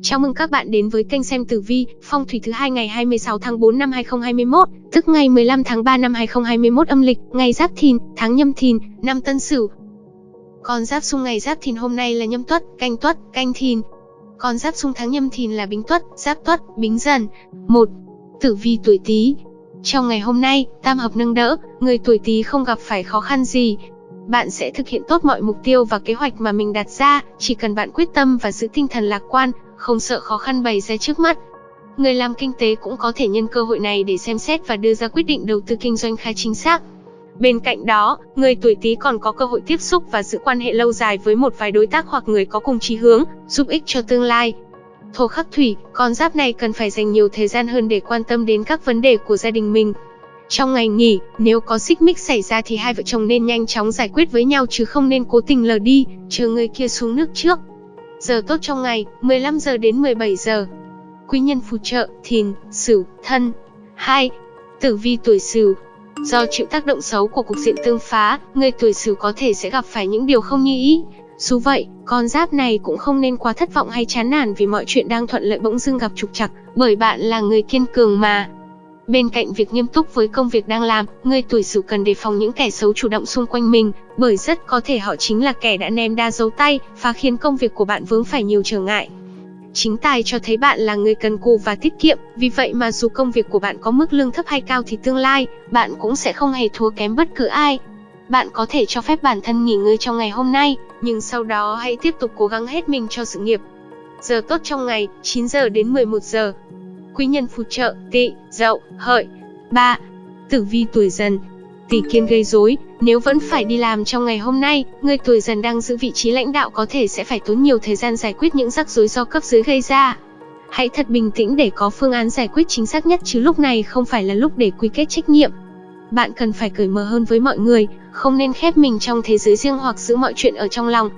Chào mừng các bạn đến với kênh xem tử vi, phong thủy thứ hai ngày 26 tháng 4 năm 2021, tức ngày 15 tháng 3 năm 2021 âm lịch, ngày Giáp Thìn, tháng Nhâm Thìn, năm Tân Sửu. Con giáp xung ngày Giáp Thìn hôm nay là Nhâm Tuất, Canh Tuất, Canh Thìn. Con giáp xung tháng Nhâm Thìn là Bính Tuất, Giáp Tuất, Bính Dần. 1. Tử vi tuổi Tý. Trong ngày hôm nay, tam hợp nâng đỡ, người tuổi Tý không gặp phải khó khăn gì, bạn sẽ thực hiện tốt mọi mục tiêu và kế hoạch mà mình đặt ra, chỉ cần bạn quyết tâm và giữ tinh thần lạc quan, không sợ khó khăn bày ra trước mắt. Người làm kinh tế cũng có thể nhân cơ hội này để xem xét và đưa ra quyết định đầu tư kinh doanh khá chính xác. Bên cạnh đó, người tuổi Tý còn có cơ hội tiếp xúc và giữ quan hệ lâu dài với một vài đối tác hoặc người có cùng chí hướng, giúp ích cho tương lai. Thổ khắc thủy, con giáp này cần phải dành nhiều thời gian hơn để quan tâm đến các vấn đề của gia đình mình. Trong ngày nghỉ, nếu có xích mích xảy ra thì hai vợ chồng nên nhanh chóng giải quyết với nhau chứ không nên cố tình lờ đi, chờ người kia xuống nước trước. Giờ tốt trong ngày, 15 giờ đến 17 giờ. Quý nhân phù trợ, thìn, sửu, thân. 2. Tử vi tuổi sửu. Do chịu tác động xấu của cục diện tương phá, người tuổi sửu có thể sẽ gặp phải những điều không như ý. Dù vậy, con giáp này cũng không nên quá thất vọng hay chán nản vì mọi chuyện đang thuận lợi bỗng dưng gặp trục trặc, bởi bạn là người kiên cường mà. Bên cạnh việc nghiêm túc với công việc đang làm, người tuổi Sửu cần đề phòng những kẻ xấu chủ động xung quanh mình, bởi rất có thể họ chính là kẻ đã ném đa dấu tay, và khiến công việc của bạn vướng phải nhiều trở ngại. Chính tài cho thấy bạn là người cần cù và tiết kiệm, vì vậy mà dù công việc của bạn có mức lương thấp hay cao thì tương lai, bạn cũng sẽ không hề thua kém bất cứ ai. Bạn có thể cho phép bản thân nghỉ ngơi trong ngày hôm nay, nhưng sau đó hãy tiếp tục cố gắng hết mình cho sự nghiệp. Giờ tốt trong ngày, 9 giờ đến 11 giờ quý nhân phù trợ, tỵ, dậu, hợi. 3. Tử vi tuổi dần Tỷ kiên gây rối, nếu vẫn phải đi làm trong ngày hôm nay, người tuổi dần đang giữ vị trí lãnh đạo có thể sẽ phải tốn nhiều thời gian giải quyết những rắc rối do cấp dưới gây ra. Hãy thật bình tĩnh để có phương án giải quyết chính xác nhất chứ lúc này không phải là lúc để quy kết trách nhiệm. Bạn cần phải cởi mở hơn với mọi người, không nên khép mình trong thế giới riêng hoặc giữ mọi chuyện ở trong lòng.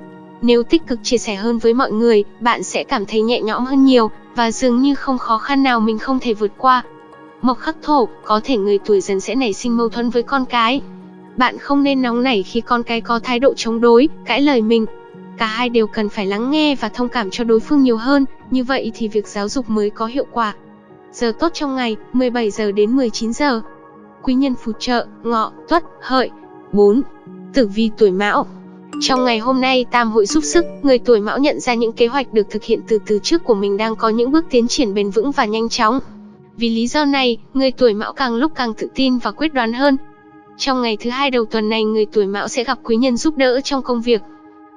Nếu tích cực chia sẻ hơn với mọi người, bạn sẽ cảm thấy nhẹ nhõm hơn nhiều, và dường như không khó khăn nào mình không thể vượt qua. Mộc khắc thổ, có thể người tuổi dần sẽ nảy sinh mâu thuẫn với con cái. Bạn không nên nóng nảy khi con cái có thái độ chống đối, cãi lời mình. Cả hai đều cần phải lắng nghe và thông cảm cho đối phương nhiều hơn, như vậy thì việc giáo dục mới có hiệu quả. Giờ tốt trong ngày, 17 giờ đến 19 giờ. Quý nhân phù trợ, ngọ, tuất, hợi. 4. Tử vi tuổi mão trong ngày hôm nay, Tam hội giúp sức, người tuổi Mão nhận ra những kế hoạch được thực hiện từ từ trước của mình đang có những bước tiến triển bền vững và nhanh chóng. Vì lý do này, người tuổi Mão càng lúc càng tự tin và quyết đoán hơn. Trong ngày thứ hai đầu tuần này, người tuổi Mão sẽ gặp quý nhân giúp đỡ trong công việc.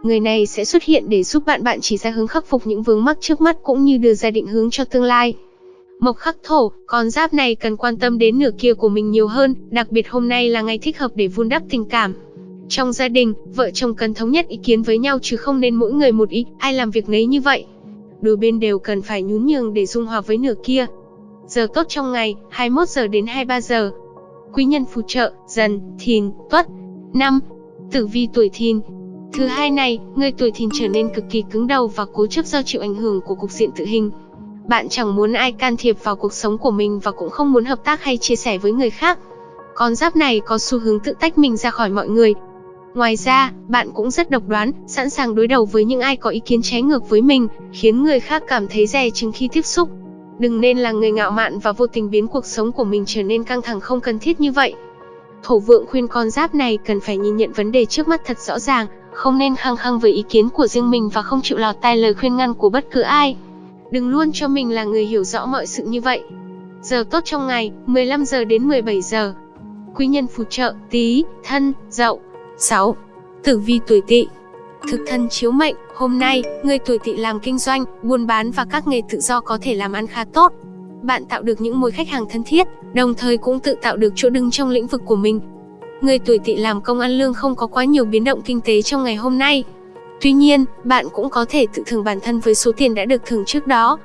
Người này sẽ xuất hiện để giúp bạn bạn chỉ ra hướng khắc phục những vướng mắc trước mắt cũng như đưa ra định hướng cho tương lai. Mộc khắc thổ, con giáp này cần quan tâm đến nửa kia của mình nhiều hơn, đặc biệt hôm nay là ngày thích hợp để vun đắp tình cảm. Trong gia đình, vợ chồng cần thống nhất ý kiến với nhau chứ không nên mỗi người một ý, ai làm việc nấy như vậy. Đôi bên đều cần phải nhún nhường để dung hòa với nửa kia. Giờ tốt trong ngày, 21 giờ đến 23 giờ. Quý nhân phù trợ, dần, thìn, tuất. năm Tử vi tuổi thìn. Thứ hai này, người tuổi thìn trở nên cực kỳ cứng đầu và cố chấp do chịu ảnh hưởng của cục diện tự hình. Bạn chẳng muốn ai can thiệp vào cuộc sống của mình và cũng không muốn hợp tác hay chia sẻ với người khác. Con giáp này có xu hướng tự tách mình ra khỏi mọi người, Ngoài ra, bạn cũng rất độc đoán, sẵn sàng đối đầu với những ai có ý kiến trái ngược với mình, khiến người khác cảm thấy dè chừng khi tiếp xúc. Đừng nên là người ngạo mạn và vô tình biến cuộc sống của mình trở nên căng thẳng không cần thiết như vậy. Thổ vượng khuyên con giáp này cần phải nhìn nhận vấn đề trước mắt thật rõ ràng, không nên khăng khăng với ý kiến của riêng mình và không chịu lọt tai lời khuyên ngăn của bất cứ ai. Đừng luôn cho mình là người hiểu rõ mọi sự như vậy. Giờ tốt trong ngày, 15 giờ đến 17 giờ. Quý nhân phù trợ, tí, thân, dậu. 6. Tử vi tuổi tỵ Thực thân chiếu mệnh, hôm nay, người tuổi tỵ làm kinh doanh, buôn bán và các nghề tự do có thể làm ăn khá tốt. Bạn tạo được những mối khách hàng thân thiết, đồng thời cũng tự tạo được chỗ đứng trong lĩnh vực của mình. Người tuổi tỵ làm công ăn lương không có quá nhiều biến động kinh tế trong ngày hôm nay. Tuy nhiên, bạn cũng có thể tự thưởng bản thân với số tiền đã được thưởng trước đó.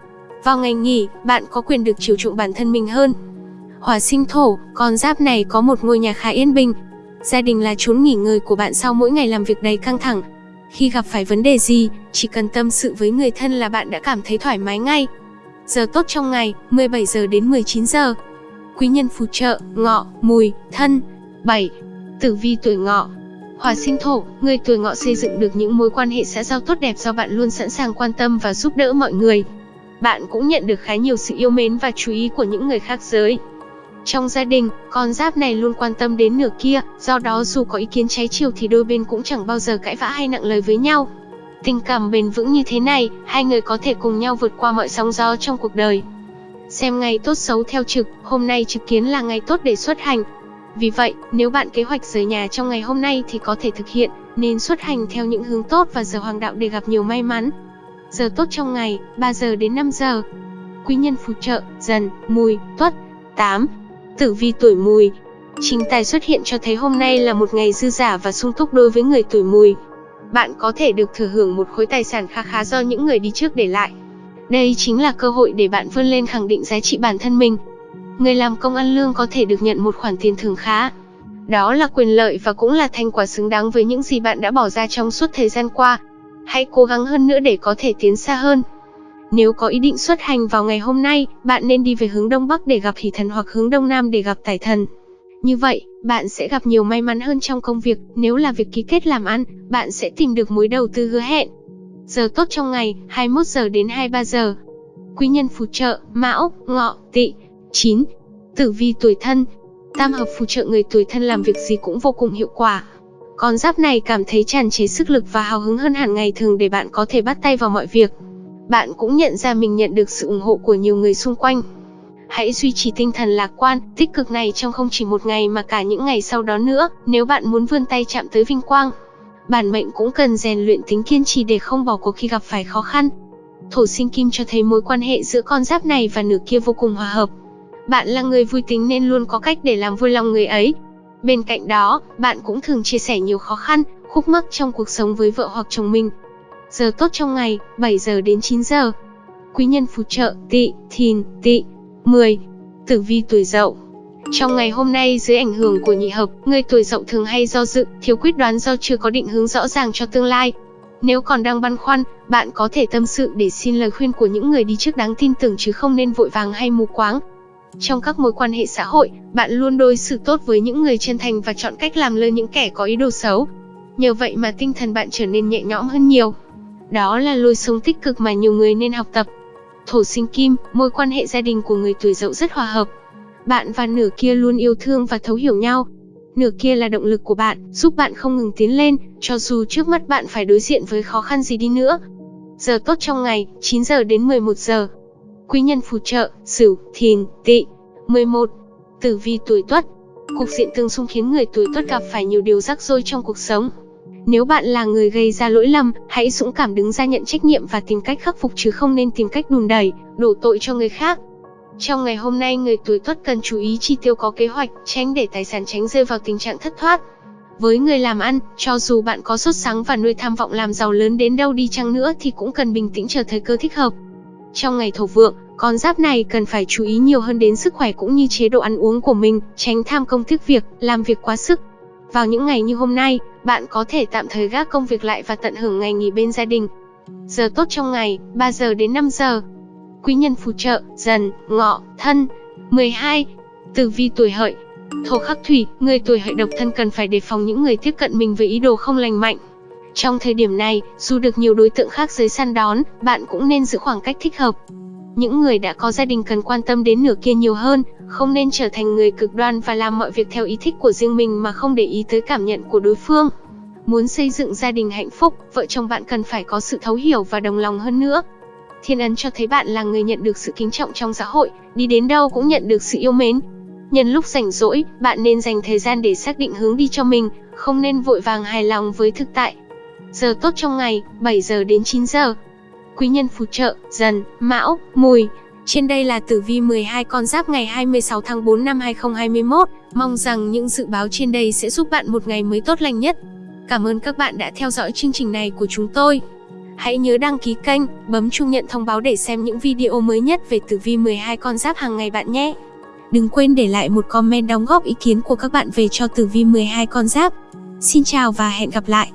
Vào ngày nghỉ, bạn có quyền được chiều chuộng bản thân mình hơn. Hỏa sinh thổ, con giáp này có một ngôi nhà khá yên bình, Gia đình là chốn nghỉ ngơi của bạn sau mỗi ngày làm việc đầy căng thẳng. Khi gặp phải vấn đề gì, chỉ cần tâm sự với người thân là bạn đã cảm thấy thoải mái ngay. Giờ tốt trong ngày, 17 giờ đến 19 giờ. Quý nhân phù trợ, ngọ, mùi, thân. 7. Tử vi tuổi ngọ Hỏa sinh thổ, người tuổi ngọ xây dựng được những mối quan hệ xã giao tốt đẹp do bạn luôn sẵn sàng quan tâm và giúp đỡ mọi người. bạn cũng nhận được khá nhiều sự yêu mến và chú ý của những người khác giới. Trong gia đình, con giáp này luôn quan tâm đến nửa kia, do đó dù có ý kiến trái chiều thì đôi bên cũng chẳng bao giờ cãi vã hay nặng lời với nhau. Tình cảm bền vững như thế này, hai người có thể cùng nhau vượt qua mọi sóng gió trong cuộc đời. Xem ngày tốt xấu theo trực, hôm nay trực kiến là ngày tốt để xuất hành. Vì vậy, nếu bạn kế hoạch rời nhà trong ngày hôm nay thì có thể thực hiện, nên xuất hành theo những hướng tốt và giờ hoàng đạo để gặp nhiều may mắn. Giờ tốt trong ngày, 3 giờ đến 5 giờ. Quý nhân phù trợ, dần, mùi, tuất. 8. Tử vi tuổi mùi Chính tài xuất hiện cho thấy hôm nay là một ngày dư giả và sung túc đối với người tuổi mùi. Bạn có thể được thừa hưởng một khối tài sản khá khá do những người đi trước để lại. Đây chính là cơ hội để bạn vươn lên khẳng định giá trị bản thân mình. Người làm công ăn lương có thể được nhận một khoản tiền thưởng khá. Đó là quyền lợi và cũng là thành quả xứng đáng với những gì bạn đã bỏ ra trong suốt thời gian qua. Hãy cố gắng hơn nữa để có thể tiến xa hơn. Nếu có ý định xuất hành vào ngày hôm nay, bạn nên đi về hướng Đông Bắc để gặp hỷ thần hoặc hướng Đông Nam để gặp tài thần. Như vậy, bạn sẽ gặp nhiều may mắn hơn trong công việc, nếu là việc ký kết làm ăn, bạn sẽ tìm được mối đầu tư hứa hẹn. Giờ tốt trong ngày, 21 giờ đến 23 giờ. Quý nhân phù trợ, Mão, Ngọ, Tỵ. 9. Tử vi tuổi thân. Tam hợp phù trợ người tuổi thân làm việc gì cũng vô cùng hiệu quả. Con giáp này cảm thấy tràn trề sức lực và hào hứng hơn hẳn ngày thường để bạn có thể bắt tay vào mọi việc. Bạn cũng nhận ra mình nhận được sự ủng hộ của nhiều người xung quanh. Hãy duy trì tinh thần lạc quan, tích cực này trong không chỉ một ngày mà cả những ngày sau đó nữa, nếu bạn muốn vươn tay chạm tới vinh quang. Bản mệnh cũng cần rèn luyện tính kiên trì để không bỏ cuộc khi gặp phải khó khăn. Thổ sinh kim cho thấy mối quan hệ giữa con giáp này và nửa kia vô cùng hòa hợp. Bạn là người vui tính nên luôn có cách để làm vui lòng người ấy. Bên cạnh đó, bạn cũng thường chia sẻ nhiều khó khăn, khúc mắc trong cuộc sống với vợ hoặc chồng mình. Giờ tốt trong ngày, 7 giờ đến 9 giờ. Quý nhân phù trợ, tỵ, thìn, tỵ. 10. Tử vi tuổi dậu Trong ngày hôm nay dưới ảnh hưởng của nhị hợp, người tuổi dậu thường hay do dự, thiếu quyết đoán do chưa có định hướng rõ ràng cho tương lai. Nếu còn đang băn khoăn, bạn có thể tâm sự để xin lời khuyên của những người đi trước đáng tin tưởng chứ không nên vội vàng hay mù quáng. Trong các mối quan hệ xã hội, bạn luôn đối xử tốt với những người chân thành và chọn cách làm lơ những kẻ có ý đồ xấu. Nhờ vậy mà tinh thần bạn trở nên nhẹ nhõm hơn nhiều. Đó là lối sống tích cực mà nhiều người nên học tập. Thổ sinh kim, mối quan hệ gia đình của người tuổi dậu rất hòa hợp. Bạn và nửa kia luôn yêu thương và thấu hiểu nhau. Nửa kia là động lực của bạn, giúp bạn không ngừng tiến lên, cho dù trước mắt bạn phải đối diện với khó khăn gì đi nữa. Giờ tốt trong ngày, 9 giờ đến 11 giờ. Quý nhân phù trợ, Sửu, Thìn, Tỵ. 11. Tử vi tuổi Tuất. Cục diện tương xung khiến người tuổi Tuất gặp phải nhiều điều rắc rối trong cuộc sống. Nếu bạn là người gây ra lỗi lầm, hãy dũng cảm đứng ra nhận trách nhiệm và tìm cách khắc phục chứ không nên tìm cách đùn đẩy, đổ tội cho người khác. Trong ngày hôm nay người tuổi tuất cần chú ý chi tiêu có kế hoạch, tránh để tài sản tránh rơi vào tình trạng thất thoát. Với người làm ăn, cho dù bạn có sốt sắng và nuôi tham vọng làm giàu lớn đến đâu đi chăng nữa thì cũng cần bình tĩnh chờ thời cơ thích hợp. Trong ngày thổ vượng, con giáp này cần phải chú ý nhiều hơn đến sức khỏe cũng như chế độ ăn uống của mình, tránh tham công tiếc việc, làm việc quá sức. Vào những ngày như hôm nay, bạn có thể tạm thời gác công việc lại và tận hưởng ngày nghỉ bên gia đình. Giờ tốt trong ngày, 3 giờ đến 5 giờ. Quý nhân phù trợ, dần, ngọ, thân. 12. Tử vi tuổi hợi. Thổ khắc thủy, người tuổi hợi độc thân cần phải đề phòng những người tiếp cận mình với ý đồ không lành mạnh. Trong thời điểm này, dù được nhiều đối tượng khác giới săn đón, bạn cũng nên giữ khoảng cách thích hợp. Những người đã có gia đình cần quan tâm đến nửa kia nhiều hơn, không nên trở thành người cực đoan và làm mọi việc theo ý thích của riêng mình mà không để ý tới cảm nhận của đối phương. Muốn xây dựng gia đình hạnh phúc, vợ chồng bạn cần phải có sự thấu hiểu và đồng lòng hơn nữa. Thiên ấn cho thấy bạn là người nhận được sự kính trọng trong xã hội, đi đến đâu cũng nhận được sự yêu mến. Nhân lúc rảnh rỗi, bạn nên dành thời gian để xác định hướng đi cho mình, không nên vội vàng hài lòng với thực tại. Giờ tốt trong ngày, 7 giờ đến 9 giờ. Quý nhân phù trợ, dần, mão, mùi. Trên đây là tử vi 12 con giáp ngày 26 tháng 4 năm 2021. Mong rằng những dự báo trên đây sẽ giúp bạn một ngày mới tốt lành nhất. Cảm ơn các bạn đã theo dõi chương trình này của chúng tôi. Hãy nhớ đăng ký kênh, bấm chuông nhận thông báo để xem những video mới nhất về tử vi 12 con giáp hàng ngày bạn nhé. Đừng quên để lại một comment đóng góp ý kiến của các bạn về cho tử vi 12 con giáp. Xin chào và hẹn gặp lại.